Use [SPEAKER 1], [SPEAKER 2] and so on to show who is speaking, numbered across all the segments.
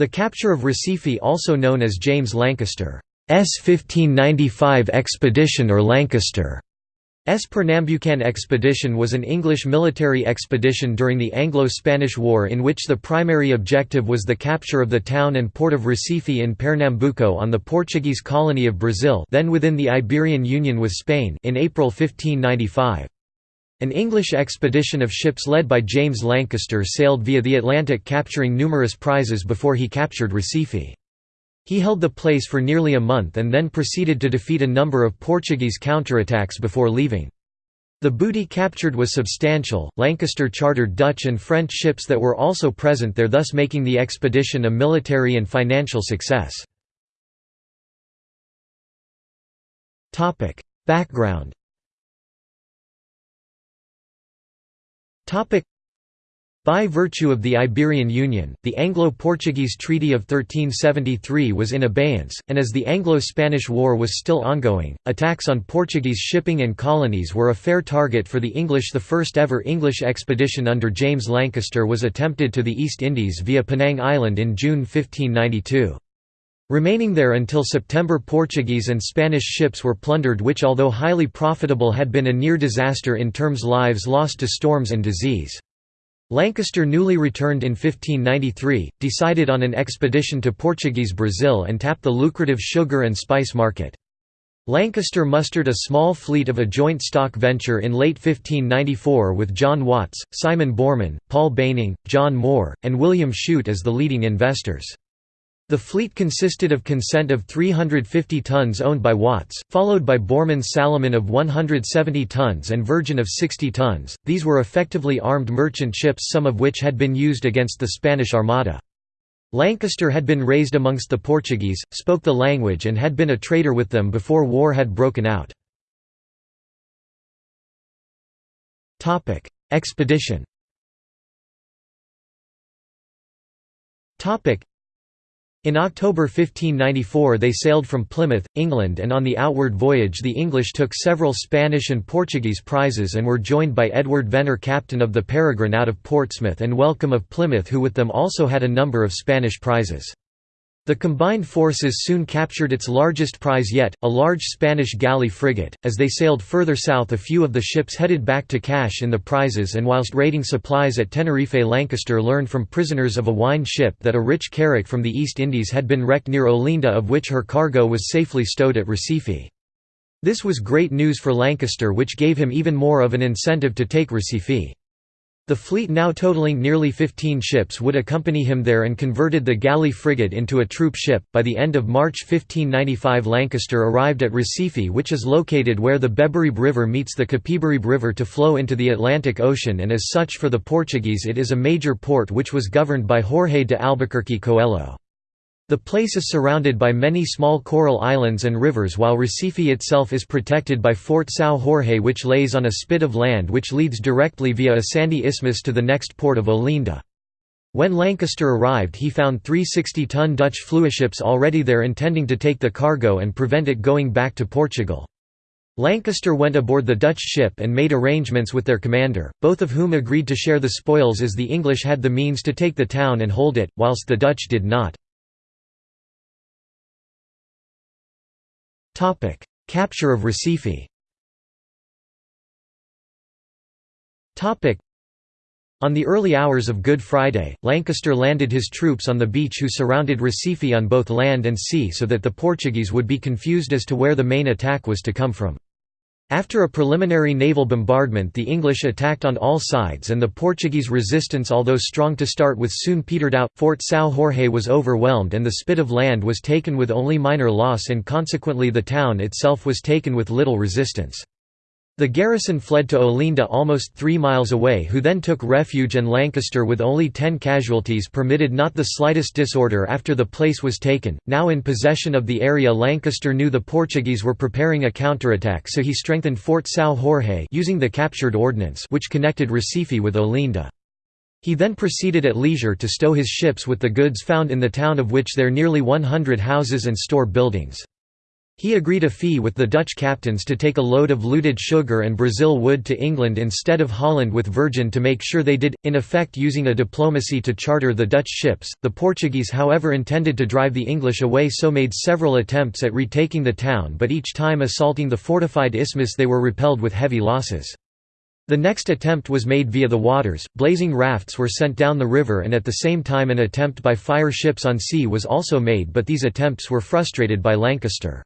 [SPEAKER 1] The capture of Recife also known as James Lancaster's 1595 expedition or Lancaster S. Pernambucan expedition was an English military expedition during the Anglo-Spanish War in which the primary objective was the capture of the town and port of Recife in Pernambuco on the Portuguese colony of Brazil then within the Iberian Union with Spain in April 1595. An English expedition of ships led by James Lancaster sailed via the Atlantic capturing numerous prizes before he captured Recife. He held the place for nearly a month and then proceeded to defeat a number of Portuguese counterattacks before leaving. The booty captured was substantial. Lancaster chartered Dutch and French ships that were also present there, thus making the expedition a military and financial success. Topic: Background By virtue of the Iberian Union, the Anglo-Portuguese Treaty of 1373 was in abeyance, and as the Anglo-Spanish War was still ongoing, attacks on Portuguese shipping and colonies were a fair target for the English. The first ever English expedition under James Lancaster was attempted to the East Indies via Penang Island in June 1592. Remaining there until September Portuguese and Spanish ships were plundered which although highly profitable had been a near disaster in terms lives lost to storms and disease. Lancaster newly returned in 1593, decided on an expedition to Portuguese Brazil and tapped the lucrative sugar and spice market. Lancaster mustered a small fleet of a joint stock venture in late 1594 with John Watts, Simon Borman, Paul Banning, John Moore, and William Chute as the leading investors. The fleet consisted of consent of 350 tons owned by Watts, followed by Borman's Salomon of 170 tons and Virgin of 60 tons. These were effectively armed merchant ships, some of which had been used against the Spanish Armada. Lancaster had been raised amongst the Portuguese, spoke the language, and had been a trader with them before war had broken out. Expedition in October 1594 they sailed from Plymouth, England and on the outward voyage the English took several Spanish and Portuguese prizes and were joined by Edward Venner captain of the Peregrine out of Portsmouth and Welcome of Plymouth who with them also had a number of Spanish prizes. The combined forces soon captured its largest prize yet, a large Spanish galley frigate. As they sailed further south, a few of the ships headed back to cash in the prizes, and whilst raiding supplies at Tenerife, Lancaster learned from prisoners of a wine ship that a rich carrack from the East Indies had been wrecked near Olinda, of which her cargo was safely stowed at Recife. This was great news for Lancaster, which gave him even more of an incentive to take Recife. The fleet now totaling nearly 15 ships would accompany him there and converted the galley frigate into a troop ship. By the end of March 1595 Lancaster arrived at Recife which is located where the Beberibe River meets the Capibaribe River to flow into the Atlantic Ocean and as such for the Portuguese it is a major port which was governed by Jorge de Albuquerque Coelho. The place is surrounded by many small coral islands and rivers while Recife itself is protected by Fort São Jorge which lays on a spit of land which leads directly via a sandy isthmus to the next port of Olinda. When Lancaster arrived he found three 60-ton Dutch fluiships already there intending to take the cargo and prevent it going back to Portugal. Lancaster went aboard the Dutch ship and made arrangements with their commander, both of whom agreed to share the spoils as the English had the means to take the town and hold it, whilst the Dutch did not. Capture of Recife. On the early hours of Good Friday, Lancaster landed his troops on the beach who surrounded Recife on both land and sea so that the Portuguese would be confused as to where the main attack was to come from. After a preliminary naval bombardment the English attacked on all sides and the Portuguese resistance although strong to start with soon petered out, Fort São Jorge was overwhelmed and the spit of land was taken with only minor loss and consequently the town itself was taken with little resistance. The garrison fled to Olinda almost three miles away who then took refuge and Lancaster with only ten casualties permitted not the slightest disorder after the place was taken. Now in possession of the area Lancaster knew the Portuguese were preparing a counterattack so he strengthened Fort São Jorge using the captured ordnance which connected Recife with Olinda. He then proceeded at leisure to stow his ships with the goods found in the town of which there nearly 100 houses and store buildings. He agreed a fee with the Dutch captains to take a load of looted sugar and Brazil wood to England instead of Holland with Virgin to make sure they did, in effect using a diplomacy to charter the Dutch ships. The Portuguese however intended to drive the English away so made several attempts at retaking the town but each time assaulting the fortified isthmus they were repelled with heavy losses. The next attempt was made via the waters, blazing rafts were sent down the river and at the same time an attempt by fire ships on sea was also made but these attempts were frustrated by Lancaster.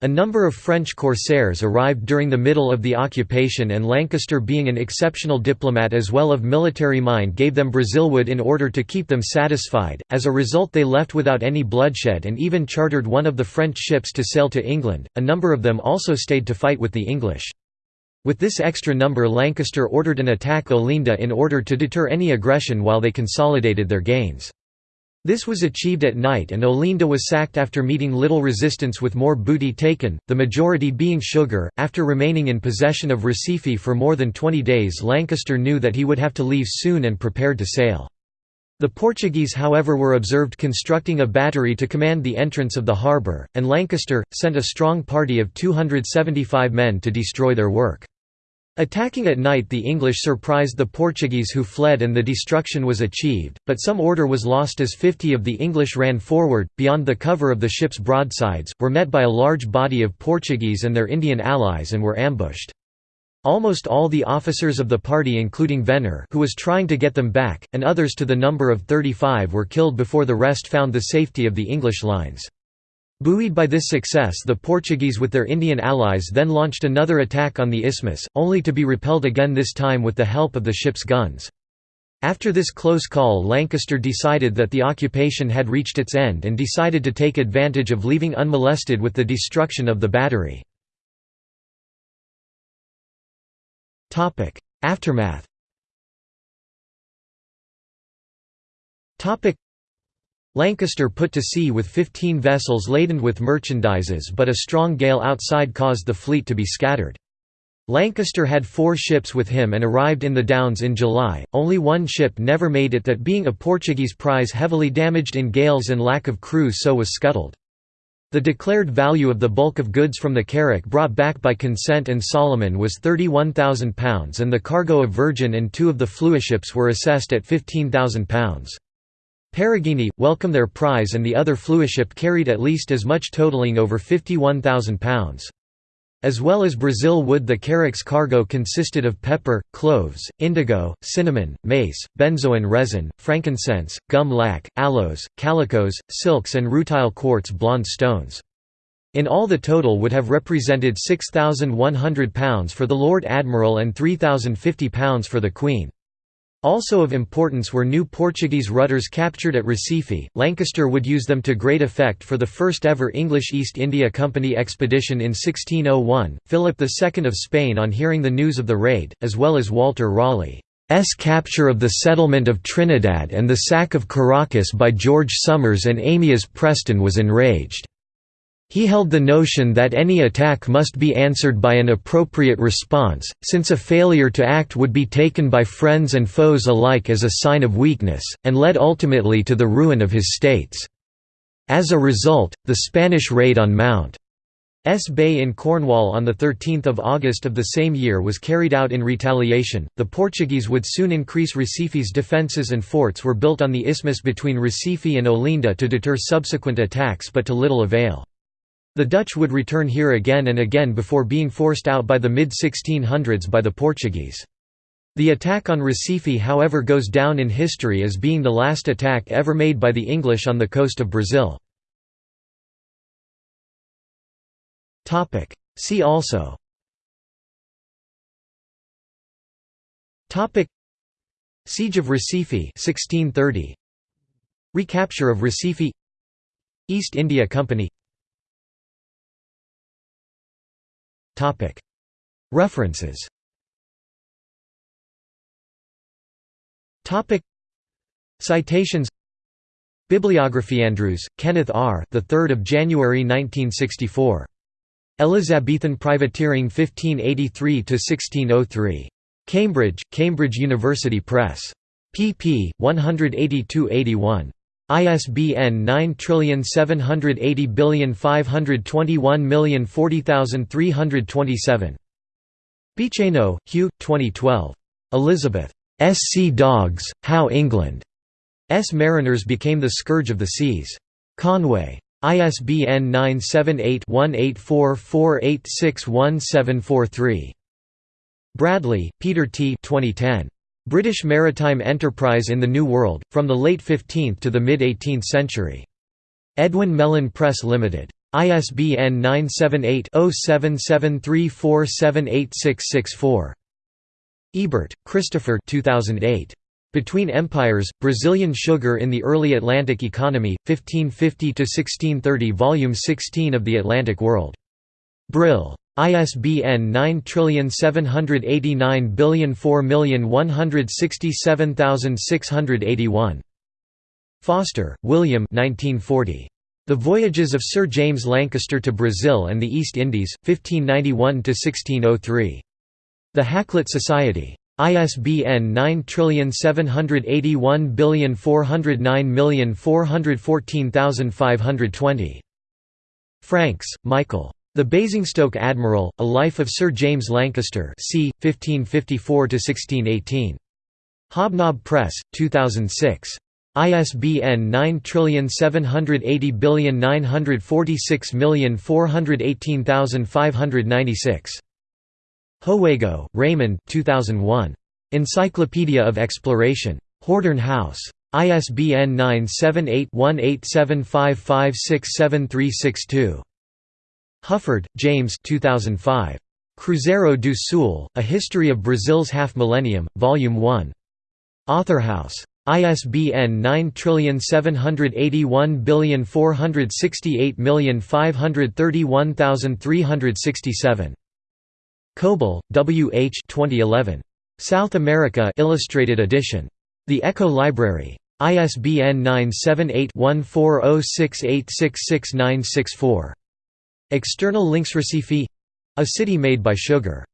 [SPEAKER 1] A number of French corsairs arrived during the middle of the occupation and Lancaster being an exceptional diplomat as well of military mind gave them Brazilwood in order to keep them satisfied, as a result they left without any bloodshed and even chartered one of the French ships to sail to England, a number of them also stayed to fight with the English. With this extra number Lancaster ordered an attack Olinda in order to deter any aggression while they consolidated their gains. This was achieved at night and Olinda was sacked after meeting little resistance with more booty taken, the majority being sugar. After remaining in possession of Recife for more than 20 days Lancaster knew that he would have to leave soon and prepared to sail. The Portuguese however were observed constructing a battery to command the entrance of the harbour, and Lancaster, sent a strong party of 275 men to destroy their work. Attacking at night the English surprised the Portuguese who fled and the destruction was achieved, but some order was lost as 50 of the English ran forward, beyond the cover of the ship's broadsides, were met by a large body of Portuguese and their Indian allies and were ambushed. Almost all the officers of the party including Venner who was trying to get them back, and others to the number of 35 were killed before the rest found the safety of the English lines. Buoyed by this success the Portuguese with their Indian allies then launched another attack on the isthmus, only to be repelled again this time with the help of the ship's guns. After this close call Lancaster decided that the occupation had reached its end and decided to take advantage of leaving unmolested with the destruction of the battery. Aftermath Lancaster put to sea with 15 vessels laden with merchandises but a strong gale outside caused the fleet to be scattered. Lancaster had four ships with him and arrived in the Downs in July, only one ship never made it that being a Portuguese prize heavily damaged in gales and lack of crew so was scuttled. The declared value of the bulk of goods from the carrack brought back by Consent and Solomon was £31,000 and the cargo of Virgin and two of the Fluiships were assessed at £15,000. Peregrine, welcome their prize and the other Fluiship carried at least as much totaling over £51,000. As well as Brazil wood the carrack's cargo consisted of pepper, cloves, indigo, cinnamon, mace, benzoin resin, frankincense, gum lac, aloes, calicos, silks and rutile quartz blonde stones. In all the total would have represented £6,100 for the Lord Admiral and £3,050 for the Queen. Also of importance were new Portuguese rutters captured at Recife. Lancaster would use them to great effect for the first ever English East India Company expedition in 1601. Philip II of Spain, on hearing the news of the raid, as well as Walter Raleigh's capture of the settlement of Trinidad and the sack of Caracas by George Somers and Amias Preston, was enraged. He held the notion that any attack must be answered by an appropriate response, since a failure to act would be taken by friends and foes alike as a sign of weakness, and led ultimately to the ruin of his states. As a result, the Spanish raid on Mount S Bay in Cornwall on 13 August of the same year was carried out in retaliation. The Portuguese would soon increase Recife's defences and forts were built on the isthmus between Recife and Olinda to deter subsequent attacks but to little avail. The Dutch would return here again and again before being forced out by the mid-1600s by the Portuguese. The attack on Recife however goes down in history as being the last attack ever made by the English on the coast of Brazil. See also Siege of Recife 1630 Recapture of Recife. East India Company References Citations Bibliography Andrews, Kenneth R. The 3rd of January 1964. Elizabethan Privateering 1583 to 1603. Cambridge, Cambridge University Press. pp. 182-81. ISBN 9780521040327. Bicheno, Hugh, 2012. Elizabeth. S. Sea Dogs, How England. S. Mariners became the scourge of the seas. Conway. ISBN 978-1844861743. Bradley, Peter T. 2010. British Maritime Enterprise in the New World, from the late 15th to the mid-18th century. Edwin Mellen Press Limited. ISBN 978-0773478664. Ebert, Christopher 2008. Between Empires, Brazilian Sugar in the Early Atlantic Economy, 1550–1630 Volume 16 of The Atlantic World. Brill. ISBN 9789004167681. Foster, William 1940. The Voyages of Sir James Lancaster to Brazil and the East Indies, 1591–1603. The Hakluyt Society. ISBN 9781409414520. Franks, Michael. The Basingstoke Admiral, A Life of Sir James Lancaster c. 1554–1618. Hobnob Press, 2006. ISBN 9780946418596. Hoego, Raymond 2001. Encyclopedia of Exploration. Hordern House. ISBN 978-1875567362. Hufford, James 2005. Cruzeiro do Sul, A History of Brazil's Half-Millennium, Volume 1. Authorhouse. ISBN 9781468531367. Koebel, W. H. 2011. South America Illustrated Edition. The Echo Library. ISBN 978-1406866964. External links Recife a city made by sugar